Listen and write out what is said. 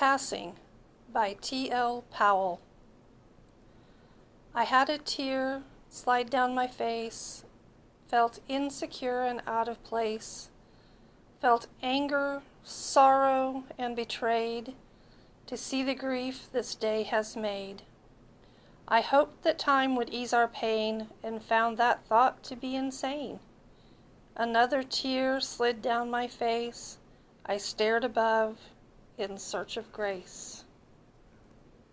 Passing by T.L. Powell. I had a tear slide down my face, felt insecure and out of place, felt anger, sorrow, and betrayed to see the grief this day has made. I hoped that time would ease our pain and found that thought to be insane. Another tear slid down my face. I stared above in search of grace.